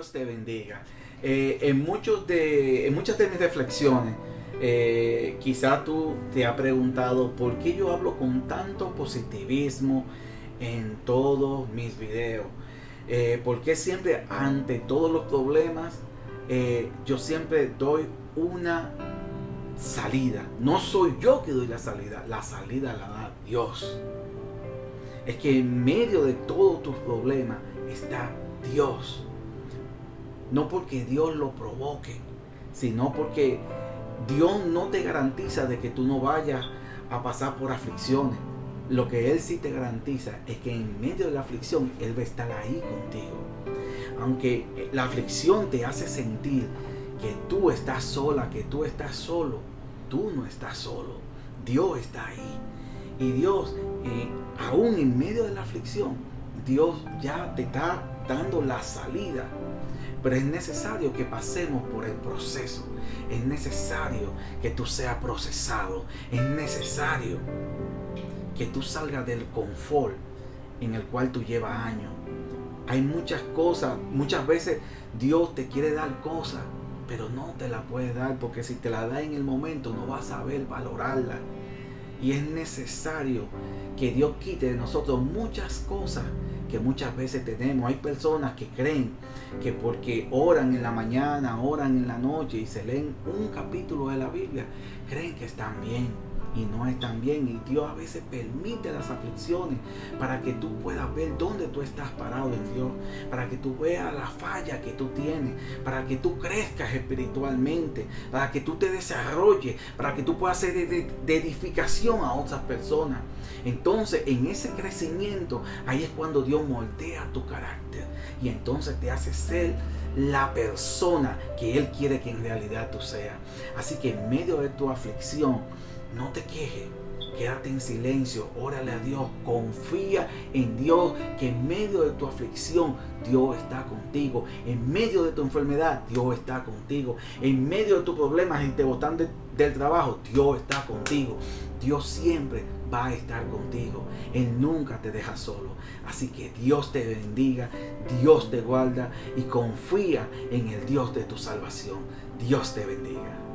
te bendiga. Eh, en, muchos de, en muchas de mis reflexiones, eh, quizá tú te has preguntado por qué yo hablo con tanto positivismo en todos mis videos. Eh, por qué siempre ante todos los problemas yo siempre doy una salida. No soy yo que doy la salida, la salida la da Dios. Es que en medio de todos tus problemas está Dios. No porque Dios lo provoque, sino porque Dios no te garantiza de que tú no vayas a pasar por aflicciones. Lo que Él sí te garantiza es que en medio de la aflicción Él va a estar ahí contigo. Aunque la aflicción te hace sentir que tú estás sola, que tú estás solo, tú no estás solo. Dios está ahí. Y Dios, eh, aún en medio de la aflicción, Dios ya te está dando la salida. Pero es necesario que pasemos por el proceso. Es necesario que tú seas procesado. Es necesario que tú salgas del confort en el cual tú llevas años. Hay muchas cosas, muchas veces Dios te quiere dar cosas pero no te la puede dar porque si te la da en el momento no vas a saber valorarla. Y es necesario que Dios quite de nosotros muchas cosas que muchas veces tenemos. Hay personas que creen que porque oran en la mañana, oran en la noche y se leen un capítulo de la Biblia, creen que están bien y no están bien. Y Dios a veces permite las aflicciones para que tú puedas ver dónde tú estás parado en Dios, para que tú veas la falla que tú tienes, para que tú crezcas espiritualmente, para que tú te desarrolles, para que tú puedas ser de, edificación a otras personas. Entonces, en ese crecimiento, ahí es cuando Dios moldea tu carácter y entonces te hace ser la persona que Él quiere que en realidad tú seas. Así que en medio de tu aflicción, no te quejes. Quédate en silencio, órale a Dios, confía en Dios que en medio de tu aflicción Dios está contigo, en medio de tu enfermedad Dios está contigo, en medio de tus problemas y te botan del trabajo Dios está contigo. Dios siempre va a estar contigo, Él nunca te deja solo. Así que Dios te bendiga, Dios te guarda y confía en el Dios de tu salvación. Dios te bendiga.